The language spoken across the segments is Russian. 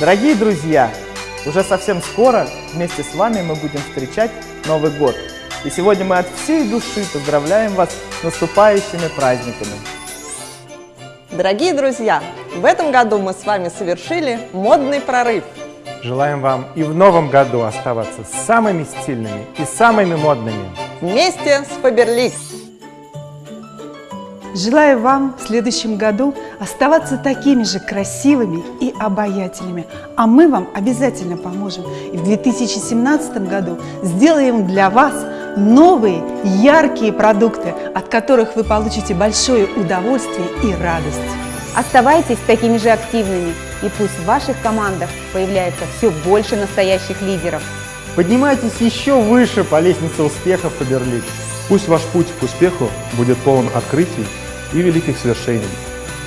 Дорогие друзья, уже совсем скоро вместе с вами мы будем встречать Новый год. И сегодня мы от всей души поздравляем вас с наступающими праздниками. Дорогие друзья, в этом году мы с вами совершили модный прорыв. Желаем вам и в новом году оставаться самыми стильными и самыми модными. Вместе с Фаберлик. Желаю вам в следующем году оставаться такими же красивыми и обаятельными, а мы вам обязательно поможем. И в 2017 году сделаем для вас новые яркие продукты, от которых вы получите большое удовольствие и радость. Оставайтесь такими же активными, и пусть в ваших командах появляется все больше настоящих лидеров. Поднимайтесь еще выше по лестнице успеха Фаберлик. Пусть ваш путь к успеху будет полон открытий и великих свершений.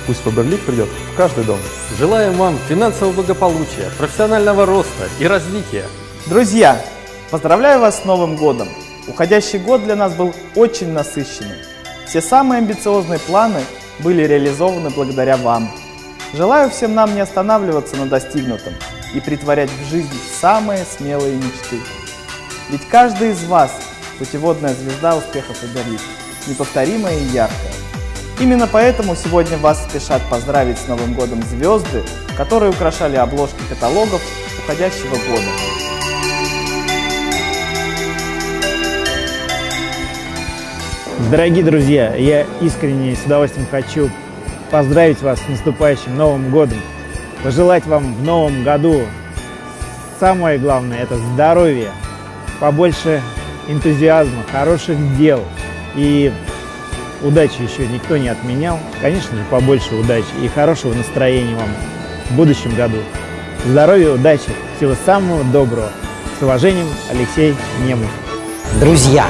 Пусть Фаберлик придет в каждый дом. Желаем вам финансового благополучия, профессионального роста и развития. Друзья, поздравляю вас с Новым годом! Уходящий год для нас был очень насыщенным. Все самые амбициозные планы были реализованы благодаря вам. Желаю всем нам не останавливаться на достигнутом и притворять в жизнь самые смелые мечты. Ведь каждый из вас – путеводная звезда успеха Фаберлик, неповторимая и яркая. Именно поэтому сегодня вас спешат поздравить с Новым годом звезды, которые украшали обложки каталогов уходящего года. Дорогие друзья, я искренне с удовольствием хочу поздравить вас с наступающим Новым Годом, пожелать вам в Новом году самое главное – это здоровье, побольше энтузиазма, хороших дел и удачи еще никто не отменял. Конечно же, побольше удачи и хорошего настроения вам в будущем году. Здоровья, удачи, всего самого доброго. С уважением, Алексей Немов. Друзья,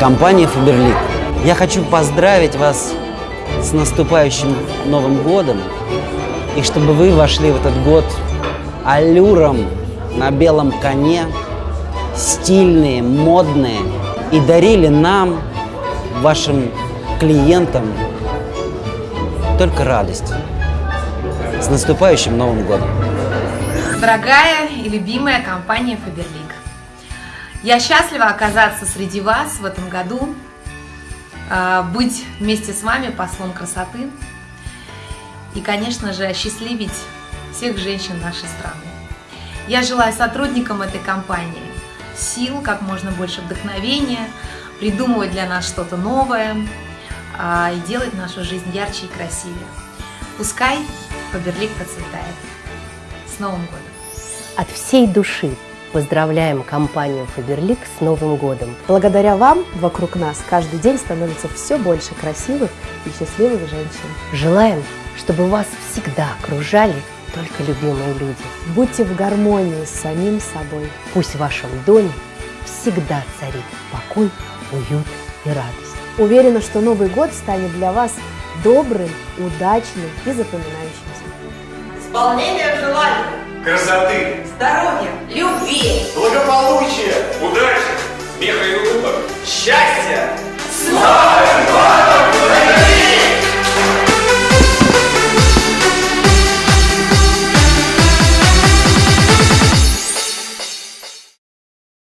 компания Фаберлик, я хочу поздравить вас с наступающим Новым Годом и чтобы вы вошли в этот год аллюром на белом коне, стильные, модные и дарили нам, вашим клиентам, только радость. С наступающим Новым Годом! Дорогая и любимая компания Фаберлик, я счастлива оказаться среди вас в этом году, а, быть вместе с вами послом красоты и, конечно же, осчастливить всех женщин нашей страны. Я желаю сотрудникам этой компании сил, как можно больше вдохновения, придумывать для нас что-то новое а, и делать нашу жизнь ярче и красивее. Пускай Фаберлик процветает. С Новым годом! От всей души поздравляем компанию Фаберлик с Новым годом. Благодаря вам вокруг нас каждый день становится все больше красивых и счастливых женщин. Желаем, чтобы вас всегда окружали только любимые люди. Будьте в гармонии с самим собой. Пусть в вашем доме всегда царит покой, уют и радость. Уверена, что Новый год станет для вас добрым, удачным и запоминающимся. Исполнение желаний красоты, здоровья, любви, благополучия, удачи.